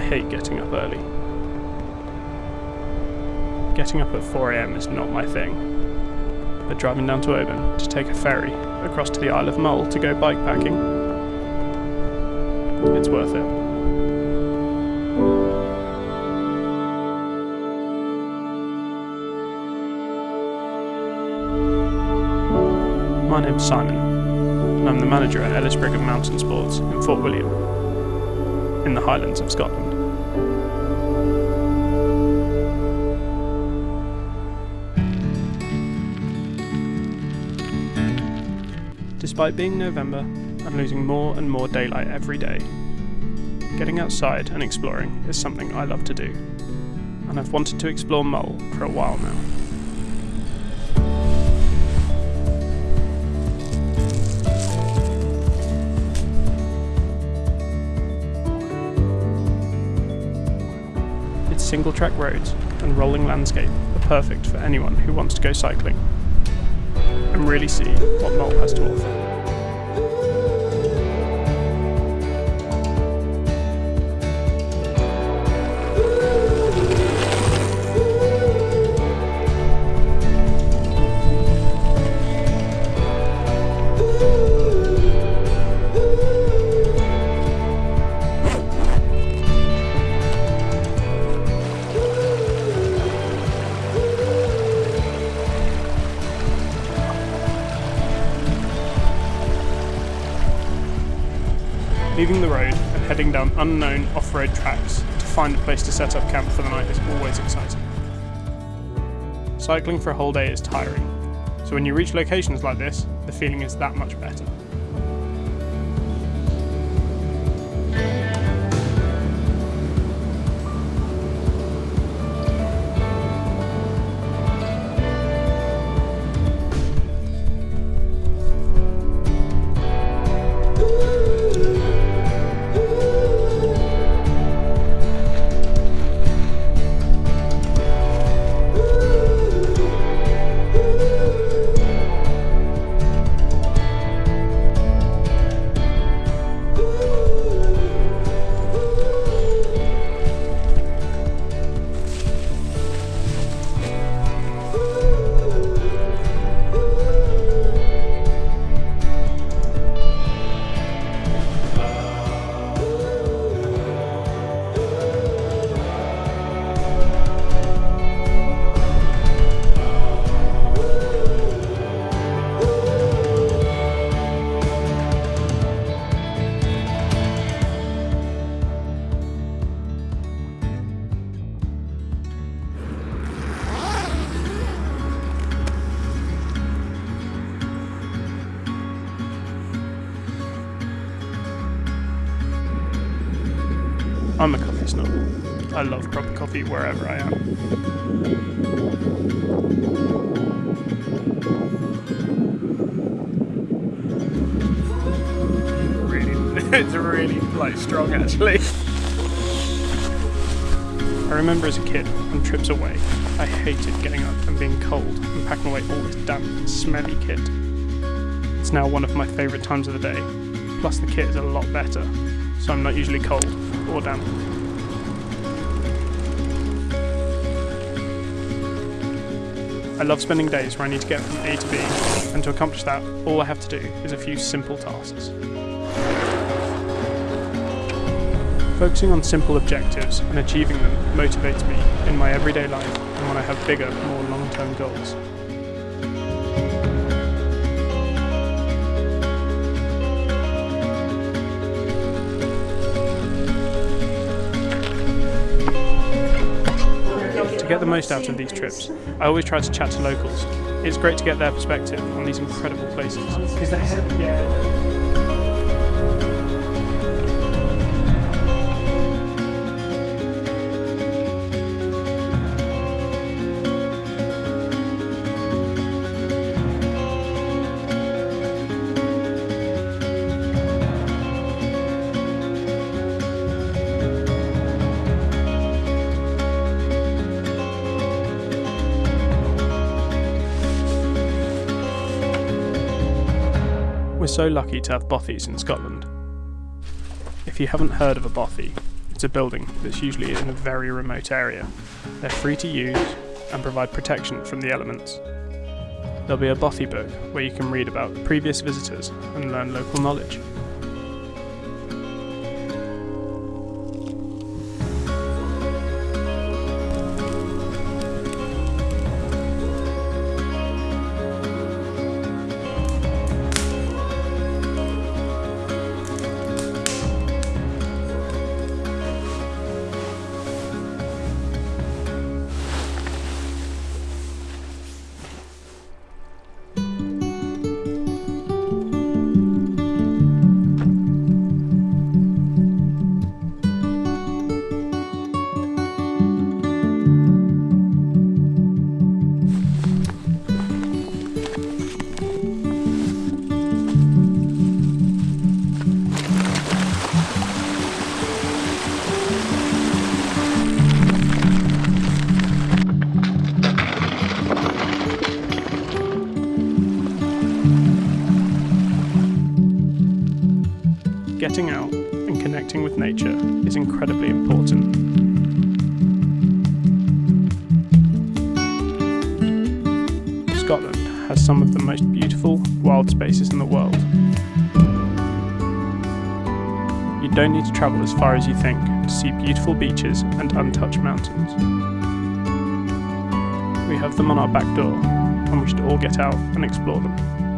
I hate getting up early. Getting up at 4am is not my thing, but driving down to Oban to take a ferry across to the Isle of Mull to go bikepacking, it's worth it. My name's Simon, and I'm the manager at Ellis Brigham Mountain Sports in Fort William, in the Highlands of Scotland. Despite being November, I'm losing more and more daylight every day. Getting outside and exploring is something I love to do, and I've wanted to explore Mull for a while now. Its single track roads and rolling landscape are perfect for anyone who wants to go cycling and really see what Mull has to offer. Leaving the road and heading down unknown off-road tracks to find a place to set up camp for the night is always exciting. Cycling for a whole day is tiring, so when you reach locations like this, the feeling is that much better. I'm a coffee snob. I love proper coffee wherever I am. Really, it's really like strong actually. I remember as a kid, on trips away, I hated getting up and being cold and packing away all this damp, smelly kit. It's now one of my favourite times of the day. Plus, the kit is a lot better, so I'm not usually cold or. I love spending days where I need to get from A to B, and to accomplish that, all I have to do is a few simple tasks. Focusing on simple objectives and achieving them motivates me in my everyday life and when I have bigger, more long term goals. Get the most out of these trips, I always try to chat to locals. It's great to get their perspective on these incredible places. So lucky to have bothies in Scotland. If you haven't heard of a bothy, It's a building that's usually in a very remote area. They're free to use and provide protection from the elements. There'll be a Bothy book where you can read about previous visitors and learn local knowledge. Getting out and connecting with nature is incredibly important. Scotland has some of the most beautiful wild spaces in the world. You don't need to travel as far as you think to see beautiful beaches and untouched mountains. We have them on our back door, and we should all get out and explore them.